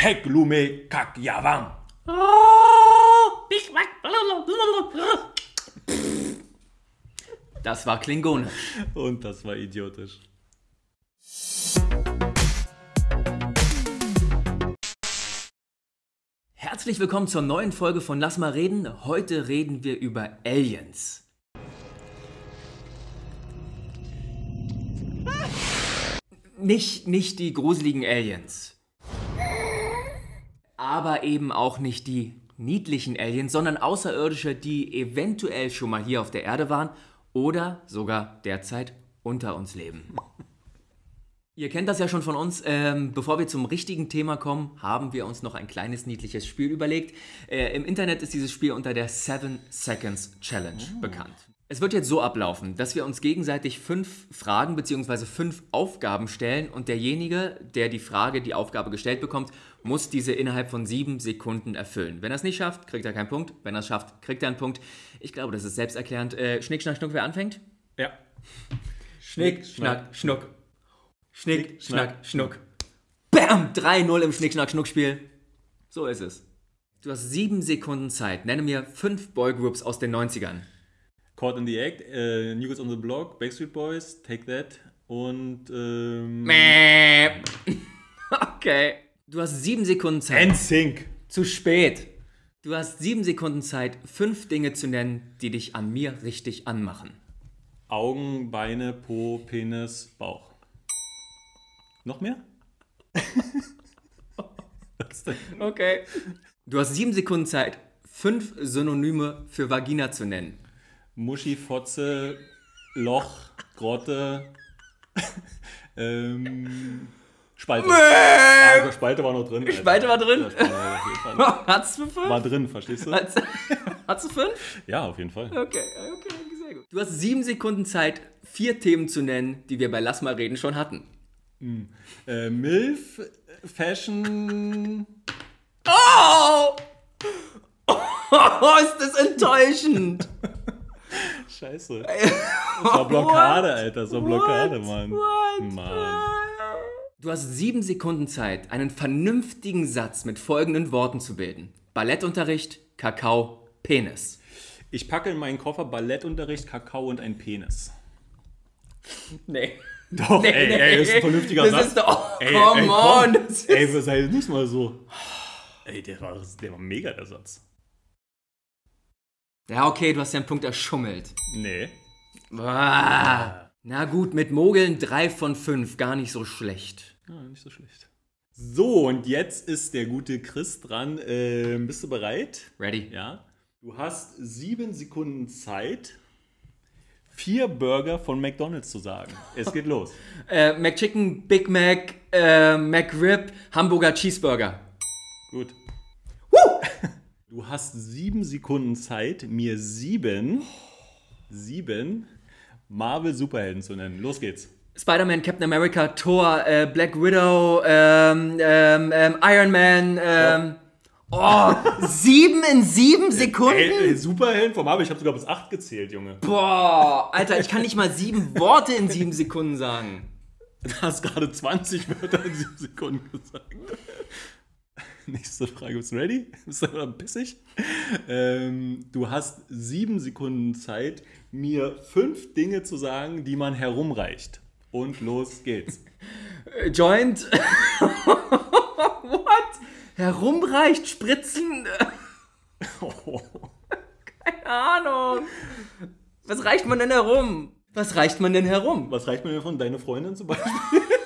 Heklume Kakyawang. Das war Klingonisch. Und das war idiotisch. Herzlich willkommen zur neuen Folge von Lass mal reden. Heute reden wir über Aliens. Nicht, nicht die gruseligen Aliens. Aber eben auch nicht die niedlichen Aliens, sondern Außerirdische, die eventuell schon mal hier auf der Erde waren oder sogar derzeit unter uns leben. Ihr kennt das ja schon von uns. Ähm, bevor wir zum richtigen Thema kommen, haben wir uns noch ein kleines niedliches Spiel überlegt. Äh, Im Internet ist dieses Spiel unter der 7 Seconds Challenge bekannt. Es wird jetzt so ablaufen, dass wir uns gegenseitig fünf Fragen bzw. fünf Aufgaben stellen und derjenige, der die Frage, die Aufgabe gestellt bekommt, muss diese innerhalb von sieben Sekunden erfüllen. Wenn er es nicht schafft, kriegt er keinen Punkt. Wenn er es schafft, kriegt er einen Punkt. Ich glaube, das ist selbsterklärend. Äh, Schnick, Schnack, Schnuck, wer anfängt? Ja. Schnick, Schnack, Schnuck. Schnick, Schnack, Schnuck. Bam! 3-0 im Schnick, Schnack, Schnuck-Spiel. So ist es. Du hast sieben Sekunden Zeit. Nenne mir fünf Boygroups aus den 90ern. Caught in the Act, äh, New Kids on the Block, Backstreet Boys, Take That und ähm. Okay. Du hast sieben Sekunden Zeit. NSYNC. Zu spät. Du hast sieben Sekunden Zeit, fünf Dinge zu nennen, die dich an mir richtig anmachen. Augen, Beine, Po, Penis, Bauch. Noch mehr? Okay. Du hast sieben Sekunden Zeit, fünf Synonyme für Vagina zu nennen. Muschi, Fotze, Loch, Grotte, ähm, Spalte. Ah, Spalte war noch drin. Alter. Spalte war drin? Ja. Hat's du fünf? War drin, verstehst du? Hat's, hat's du fünf? Ja, auf jeden Fall. Okay, okay, sehr gut. Du hast sieben Sekunden Zeit, vier Themen zu nennen, die wir bei Lass mal reden schon hatten. Äh, Milf, Fashion, Oh! Oh, ist das enttäuschend. Scheiße. Das war Blockade, Alter. Das war Blockade? Mann. Mann. Du hast sieben Sekunden Zeit, einen vernünftigen Satz mit folgenden Worten zu bilden. Ballettunterricht, Kakao, Penis. Ich packe in meinen Koffer Ballettunterricht, Kakao und ein Penis. Nee. Doch, Nee, ey, nee. ey, das ist ein vernünftiger Das Satz. ist doch- ey, come ey, on, komm. das ist- Ey, sei nicht mal so. Ey, der war, der war mega, der Satz. Ja, okay, du hast ja einen Punkt erschummelt. Nee. Ah. Na gut, mit Mogeln drei von fünf, gar nicht so schlecht. Ja, nicht so schlecht. So, und jetzt ist der gute Chris dran. Ähm, bist du bereit? Ready? Ja. Du hast sieben Sekunden Zeit, vier Burger von McDonalds zu sagen. Es geht los. Äh, McChicken, Big Mac, äh, McRib, Hamburger Cheeseburger. Gut. Du hast sieben Sekunden Zeit, mir sieben, sieben Marvel Superhelden zu nennen. Los geht's. Spider-Man, Captain America, Thor, äh, Black Widow, ähm, ähm, ähm, Iron Man, ähm. Oh, sieben in sieben Sekunden? Ey, ey, Superhelden von Marvel, ich habe sogar bis acht gezählt, Junge. Boah, Alter, ich kann nicht mal sieben Worte in sieben Sekunden sagen. Du hast gerade 20 Wörter in sieben Sekunden gesagt. Nächste Frage, bist du ready? Bist du pissig? Ähm, du hast sieben Sekunden Zeit, mir fünf Dinge zu sagen, die man herumreicht. Und los geht's. Joint. What? Herumreicht, spritzen. Keine Ahnung. Was reicht man denn herum? Was reicht man denn herum? Was reicht mir denn von deiner Freundin zum Beispiel?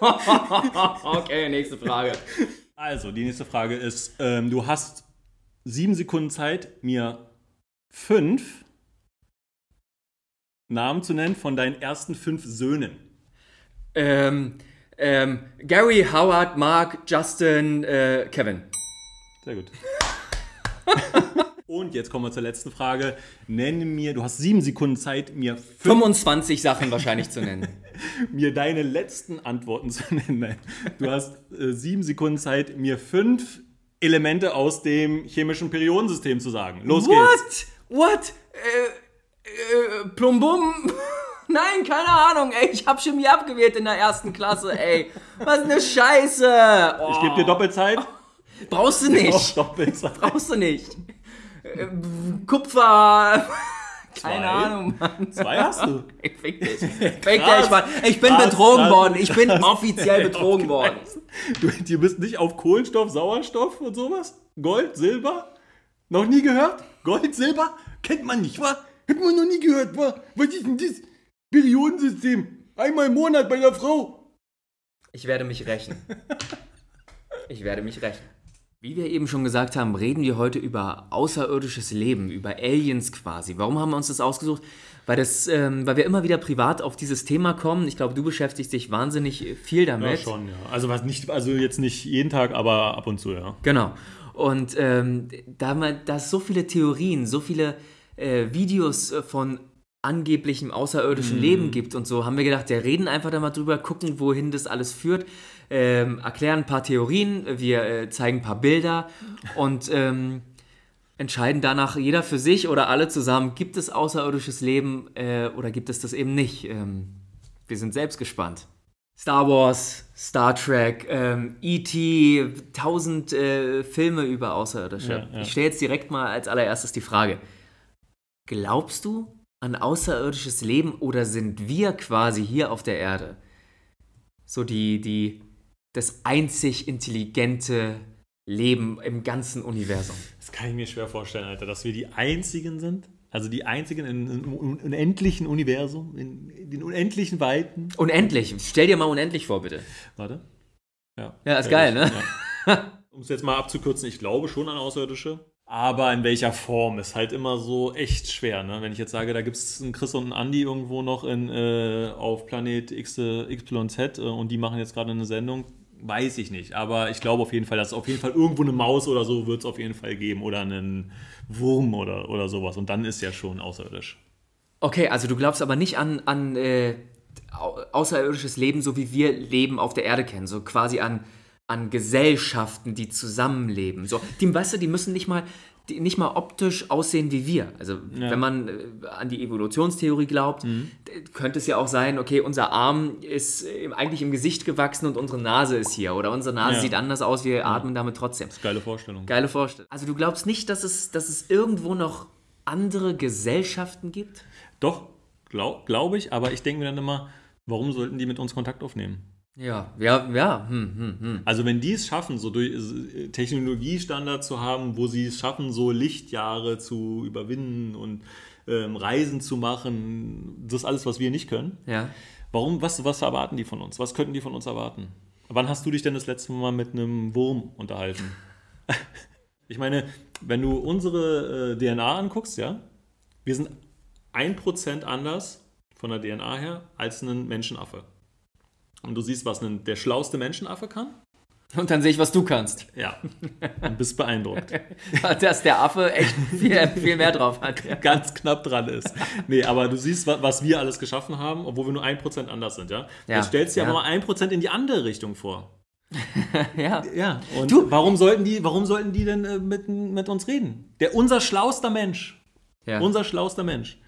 okay, nächste Frage. Also, die nächste Frage ist, ähm, du hast sieben Sekunden Zeit, mir fünf Namen zu nennen von deinen ersten fünf Söhnen. Ähm, ähm, Gary, Howard, Mark, Justin, äh, Kevin. Sehr gut. Und jetzt kommen wir zur letzten Frage. Nenne mir, du hast sieben Sekunden Zeit, mir, fünf, 25 Sachen wahrscheinlich zu nennen. mir deine letzten Antworten zu nennen. Du hast äh, sieben Sekunden Zeit, mir fünf Elemente aus dem chemischen Periodensystem zu sagen. Los geht's. What? What? Äh, äh, Plumbum? Nein, keine Ahnung, ey. Ich hab Chemie abgewählt in der ersten Klasse, ey. Was eine Scheiße. Oh. Ich gebe dir Doppelzeit. Brauchst du nicht. Brauchst du nicht. Äh, Kupfer. Keine? Ahnung, Mann. Zwei hast du. Fick dich. Fick dich, Mann. Ich bin Krass, betrogen krass, worden. Ich bin offiziell betrogen worden. Du, du bist nicht auf Kohlenstoff, Sauerstoff und sowas? Gold, Silber? Noch nie gehört? Gold, Silber? Kennt man nicht, wa? Hat man noch nie gehört, wa? Was ist denn das? Periodensystem. Einmal im Monat bei der Frau. Ich werde mich rächen. Ich werde mich rächen. Wie wir eben schon gesagt haben, reden wir heute über außerirdisches Leben, über Aliens quasi. Warum haben wir uns das ausgesucht? Weil, das, ähm, weil wir immer wieder privat auf dieses Thema kommen. Ich glaube, du beschäftigst dich wahnsinnig viel damit. Ja, schon, ja. Also, was nicht, also jetzt nicht jeden Tag, aber ab und zu, ja. Genau. Und ähm, da man, da es so viele Theorien, so viele äh, Videos äh, von angeblichem außerirdischen Leben gibt und so, haben wir gedacht, wir reden einfach da mal drüber, gucken, wohin das alles führt, ähm, erklären ein paar Theorien, wir äh, zeigen ein paar Bilder und ähm, entscheiden danach jeder für sich oder alle zusammen, gibt es außerirdisches Leben äh, oder gibt es das eben nicht. Ähm, wir sind selbst gespannt. Star Wars, Star Trek, ähm, E.T., tausend äh, Filme über Außerirdische. Ja, ja. Ich stelle jetzt direkt mal als allererstes die Frage. Glaubst du an außerirdisches Leben oder sind wir quasi hier auf der Erde so die, die, das einzig intelligente Leben im ganzen Universum? Das kann ich mir schwer vorstellen, Alter, dass wir die Einzigen sind. Also die Einzigen in einem unendlichen Universum, in den unendlichen Weiten. Unendlich. Stell dir mal unendlich vor, bitte. Warte. Ja, Ja, ist geil, ne? Ja. Um es jetzt mal abzukürzen, ich glaube schon an Außerirdische. Aber in welcher Form ist halt immer so echt schwer. Ne? Wenn ich jetzt sage, da gibt es einen Chris und einen Andi irgendwo noch in, äh, auf Planet X, äh, XYZ äh, und die machen jetzt gerade eine Sendung, weiß ich nicht. Aber ich glaube auf jeden Fall, dass es auf jeden Fall irgendwo eine Maus oder so wird es auf jeden Fall geben oder einen Wurm oder, oder sowas. Und dann ist ja schon außerirdisch. Okay, also du glaubst aber nicht an, an äh, au- außerirdisches Leben, so wie wir Leben auf der Erde kennen, so quasi an, an Gesellschaften, die zusammenleben. So, die, weißt du, die müssen nicht mal, die, nicht mal optisch aussehen wie wir. Also wenn man äh, an die Evolutionstheorie glaubt, Mhm. könnte es ja auch sein, okay, unser Arm ist äh, eigentlich im Gesicht gewachsen und unsere Nase ist hier. Oder unsere Nase Ja. sieht anders aus, wir atmen damit trotzdem. Geile Vorstellung. Geile Vorstellung. Also du glaubst nicht, dass es, dass es irgendwo noch andere Gesellschaften gibt? Doch, glaube glaub ich, aber ich denke mir dann immer, warum sollten die mit uns Kontakt aufnehmen? Ja, ja, ja. Hm, hm, hm. Also wenn die es schaffen, so durch Technologiestandard zu haben, wo sie es schaffen, so Lichtjahre zu überwinden und ähm, Reisen zu machen, das ist alles, was wir nicht können. Ja. Warum, was, was erwarten die von uns? Was könnten die von uns erwarten? Wann hast du dich denn das letzte Mal mit einem Wurm unterhalten? ich meine, wenn du unsere äh, DNA anguckst, ja, wir sind 1% anders von der DNA her als ein Menschenaffe. Und du siehst, was ein, der schlauste Menschenaffe kann? Und dann sehe ich, was du kannst. Ja. Und bist beeindruckt. Dass der Affe echt viel, viel mehr drauf hat. Ja. Ganz knapp dran ist. Nee, aber du siehst, wa- was wir alles geschaffen haben, obwohl wir nur 1% anders sind, ja? Ja. Jetzt stellst du dir Ja. aber mal 1% in die andere Richtung vor. ja. Ja. Und Du- warum sollten die, warum sollten die denn äh, mit, mit uns reden? Der unser schlauster Mensch, ja. unser schlauster Mensch,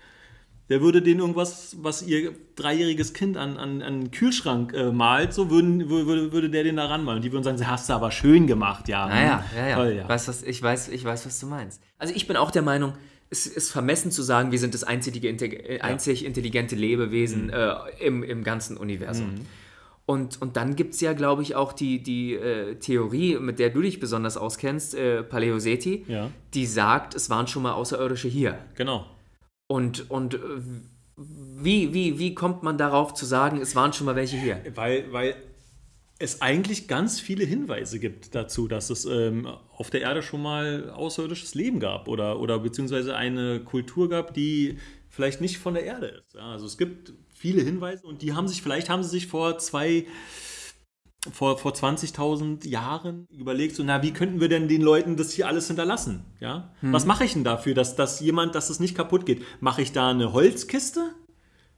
der würde denen irgendwas, was ihr dreijähriges Kind an, an, an den Kühlschrank äh, malt, so würden, würde, würde der den da ranmalen. Die würden sagen, hast du aber schön gemacht, ja. Naja, hm, ja, ja. Toll, ja. Weißt, was, ich, weiß, ich weiß, was du meinst. Also ich bin auch der Meinung, es ist vermessen zu sagen, wir sind das einzige, äh, einzig intelligente Lebewesen Mhm. äh, im, im ganzen Universum. Und, und dann gibt es ja, glaube ich, auch die, die äh, Theorie, mit der du dich besonders auskennst, äh, Paleoseti, Ja. die sagt, es waren schon mal Außerirdische hier. Genau. Und, und äh, wie, wie, wie kommt man darauf zu sagen, es waren schon mal welche hier? Weil, weil es eigentlich ganz viele Hinweise gibt dazu, dass es ähm, auf der Erde schon mal außerirdisches Leben gab oder, oder beziehungsweise eine Kultur gab, die vielleicht nicht von der Erde ist. Ja, also es gibt viele Hinweise und die haben sich, vielleicht haben sie sich vor zwei, vor, vor 20.000 Jahren überlegt, so, na, wie könnten wir denn den Leuten das hier alles hinterlassen? Ja? Was mache ich denn dafür, dass, dass jemand, dass es nicht kaputt geht? Mache ich da eine Holzkiste?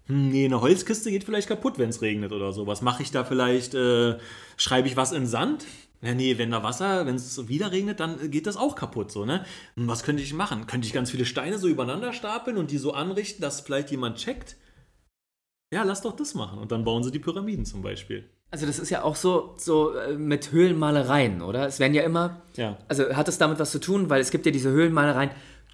Hm, Nee, eine Holzkiste geht vielleicht kaputt, wenn es regnet oder so. Was mache ich da vielleicht? Äh, schreibe ich was in Sand? Ja, nee, wenn da Wasser, wenn es wieder regnet, dann geht das auch kaputt so, ne? Hm, Was könnte ich machen? Könnte ich ganz viele Steine so übereinander stapeln und die so anrichten, dass vielleicht jemand checkt? Ja, lass doch das machen. Und dann bauen sie die Pyramiden zum Beispiel. Also das ist ja auch so, so äh, mit Höhlenmalereien, oder? Es werden ja immer, Ja. also hat es damit was zu tun, weil es gibt ja diese Höhlenmalereien,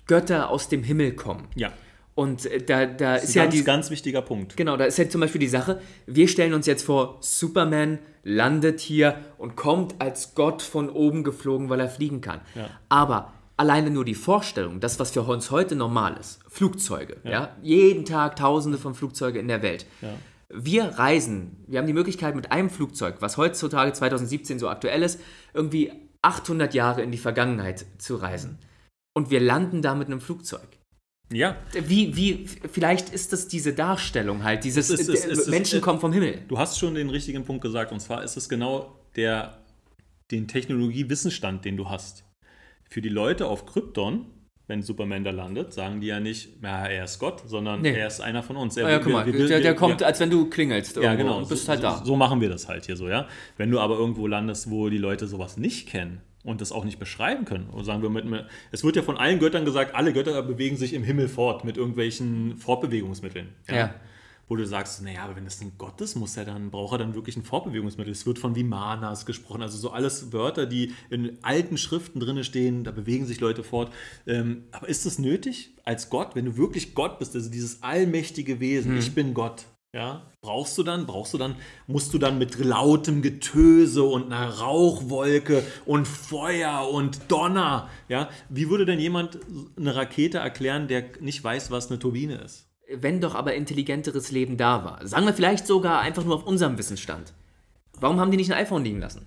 Götter aus dem Himmel kommen. Ja. Und äh, da, da Das ist ist ja ein ganz, die, ganz wichtiger Punkt. genau, da ist ja zum Beispiel die Sache, wir stellen uns jetzt vor, Superman landet hier und kommt als Gott von oben geflogen, weil er fliegen kann. Ja. Aber alleine nur die Vorstellung, das, was für uns heute normal ist, Flugzeuge, ja. jeden Tag tausende von Flugzeugen in der Welt. Ja. Wir reisen, wir haben die Möglichkeit mit einem Flugzeug, was heutzutage 2017 so aktuell ist, irgendwie 800 Jahre in die Vergangenheit zu reisen. Und wir landen da mit einem Flugzeug. Ja. Wie, wie, vielleicht ist das diese Darstellung halt, dieses Es ist- es ist- es Menschen ist- kommen vom Himmel. Du hast schon den richtigen Punkt gesagt. Und zwar ist es genau der, den Technologiewissensstand, den du hast. Für die Leute auf Krypton, wenn Superman da landet, sagen die ja nicht, ja, er ist Gott, sondern Nee. er ist einer von uns. Er, Ah ja, guck mal, wir- wir- der, der wir- kommt, wir- als wenn du klingelst Ja, genau. und bist so, halt da. So, machen wir das halt hier so, ja. Wenn du aber irgendwo landest, wo die Leute sowas nicht kennen und das auch nicht beschreiben können, oder sagen wir mit, es wird ja von allen Göttern gesagt, alle Götter bewegen sich im Himmel fort mit irgendwelchen Fortbewegungsmitteln. Ja. Wo du sagst, naja, aber wenn das ein Gott ist, muss er dann, braucht er dann wirklich ein Fortbewegungsmittel. Es wird von Vimanas gesprochen, also so alles Wörter, die in alten Schriften drin stehen, da bewegen sich Leute fort. Ähm, aber ist das nötig als Gott, wenn du wirklich Gott bist, also dieses allmächtige Wesen, ich bin Gott, ja, brauchst du dann, brauchst du dann, musst du dann mit lautem Getöse und einer Rauchwolke und Feuer und Donner, ja, wie würde denn jemand eine Rakete erklären, der nicht weiß, was eine Turbine ist? Wenn doch aber intelligenteres Leben da war. Sagen wir vielleicht sogar einfach nur auf unserem Wissensstand. Warum haben die nicht ein iPhone liegen lassen?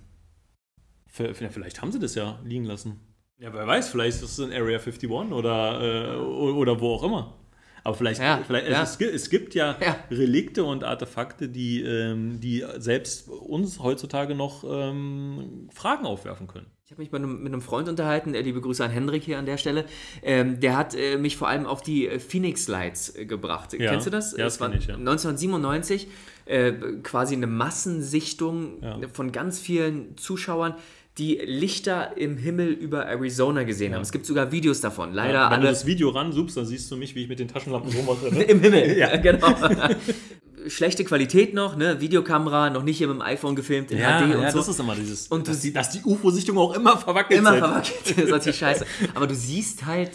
Vielleicht haben sie das ja liegen lassen. Ja, wer weiß, vielleicht ist es in Area 51 oder, äh, oder wo auch immer. Aber vielleicht, Ja, vielleicht ja. Es, gibt, es gibt ja, Ja. Relikte und Artefakte, die, ähm, die selbst uns heutzutage noch ähm, Fragen aufwerfen können. Ich habe mich mit einem, mit einem Freund unterhalten, äh, liebe Grüße an Hendrik hier an der Stelle. Ähm, der hat äh, mich vor allem auf die äh, Phoenix Lights äh, gebracht. Ja. Kennst du das? Ja, das war ich, ja. 1997 äh, quasi eine Massensichtung Ja. von ganz vielen Zuschauern, die Lichter im Himmel über Arizona gesehen haben. Es gibt sogar Videos davon. Leider Wenn du alle das Video ranzoomst, dann siehst du mich, wie ich mit den Taschenlampen rummache. Ne? im Himmel. Ja, genau. Schlechte Qualität noch, ne? Videokamera, noch nicht hier mit dem iPhone gefilmt in Ja, HD und ja so. das ist immer dieses. Und dass, du- die, dass die UFO-Sichtung auch immer verwackelt immer sind. verwackelt. Das ist natürlich scheiße. Aber du siehst halt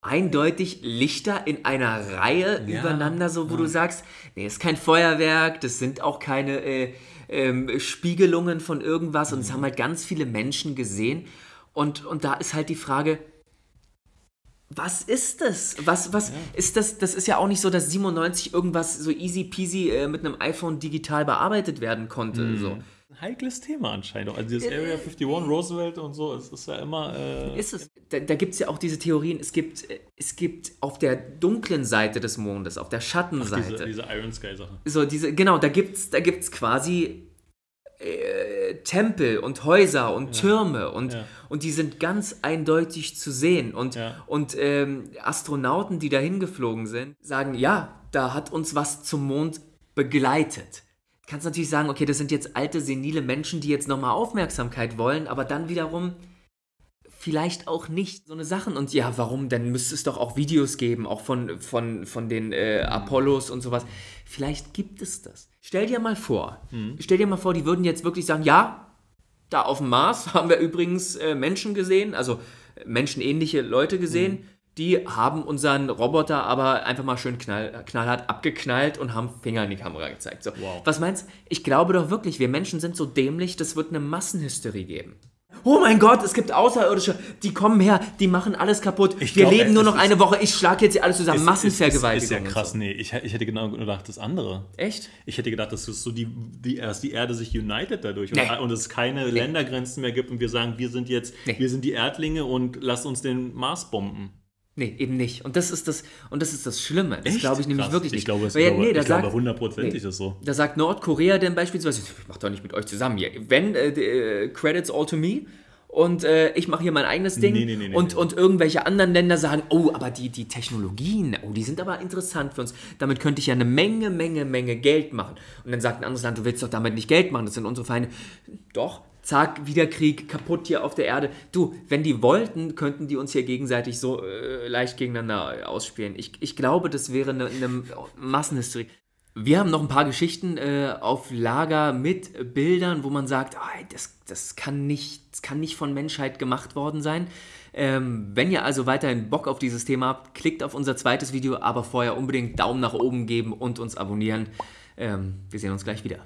eindeutig Lichter in einer Reihe Ja, übereinander, so wo du sagst, nee, ist kein Feuerwerk, das sind auch keine äh, ähm, Spiegelungen von irgendwas und es haben halt ganz viele Menschen gesehen. Und, und da ist halt die Frage, was ist das? Was, was ist das? Das ist ja auch nicht so, dass 97 irgendwas so easy peasy äh, mit einem iPhone digital bearbeitet werden konnte. So. Ein heikles Thema anscheinend. Also dieses Area 51, Roosevelt und so, es ist ja immer. Äh, Ist es. Da, da gibt es ja auch diese Theorien, es gibt, äh, es gibt auf der dunklen Seite des Mondes, auf der Schattenseite, diese, diese Iron Sky-Sache. so diese, genau, da gibt es da gibt's quasi äh, Tempel und Häuser und Türme und, Ja. und die sind ganz eindeutig zu sehen. Und, Ja. und ähm, Astronauten, die dahin geflogen sind, sagen, ja, da hat uns was zum Mond begleitet. Du kannst natürlich sagen, okay, das sind jetzt alte, senile Menschen, die jetzt nochmal Aufmerksamkeit wollen, aber dann wiederum vielleicht auch nicht so eine Sachen. Und ja, warum? Dann müsste es doch auch Videos geben, auch von, von, von den äh, Apollos und sowas. Vielleicht gibt es das. Stell dir mal vor, stell dir mal vor, die würden jetzt wirklich sagen, ja, da auf dem Mars haben wir übrigens äh, Menschen gesehen, also äh, menschenähnliche Leute gesehen. Die haben unseren Roboter aber einfach mal schön knall, knallhart abgeknallt und haben Finger in die Kamera gezeigt. So. Wow. Was meinst du? Ich glaube doch wirklich, wir Menschen sind so dämlich, das wird eine Massenhysterie geben. Oh mein Gott, es gibt Außerirdische, die kommen her, die machen alles kaputt. Ich wir glaub, leben nur ist- noch eine Woche, ich schlage jetzt hier alles zusammen. Massenvergewaltigung. Ist, ist, ist ja krass. So. Nee, ich, ich hätte genau gedacht, das andere. Echt? Ich hätte gedacht, dass so die, die, erst die Erde sich united dadurch Nee. und, und es keine Ländergrenzen mehr gibt und wir sagen, wir sind jetzt, Nee. wir sind die Erdlinge und lass uns den Mars bomben. Nee, eben nicht. Und das ist das, und das, ist das Schlimme. Das glaube ich nämlich Krass. wirklich Ich nicht. glaube, es- Weil ich glaube- nee, da ich glaube, sagt- hundertprozentig nee. ist so. Da sagt Nordkorea dann beispielsweise, ich mache doch nicht mit euch zusammen hier. Wenn, äh, äh, credits all to me. Und äh, ich mache hier mein eigenes Ding. Nee, nee, nee, und, und irgendwelche anderen Länder sagen, oh, aber die, die Technologien, oh, die sind aber interessant für uns. Damit könnte ich ja eine Menge, Menge, Menge Geld machen. Und dann sagt ein anderes Land, du willst doch damit nicht Geld machen, das sind unsere Feinde. Doch, zack, wieder Krieg, kaputt hier auf der Erde. Du, wenn die wollten, könnten die uns hier gegenseitig so äh, leicht gegeneinander ausspielen. Ich, ich glaube, das wäre eine, eine Massenhysterie. Wir haben noch ein paar Geschichten äh, auf Lager mit Bildern, wo man sagt, oh, das, das, kann nicht, das kann nicht von Menschheit gemacht worden sein. Ähm, wenn ihr also weiterhin Bock auf dieses Thema habt, klickt auf unser zweites Video, aber vorher unbedingt Daumen nach oben geben und uns abonnieren. Ähm, wir sehen uns gleich wieder.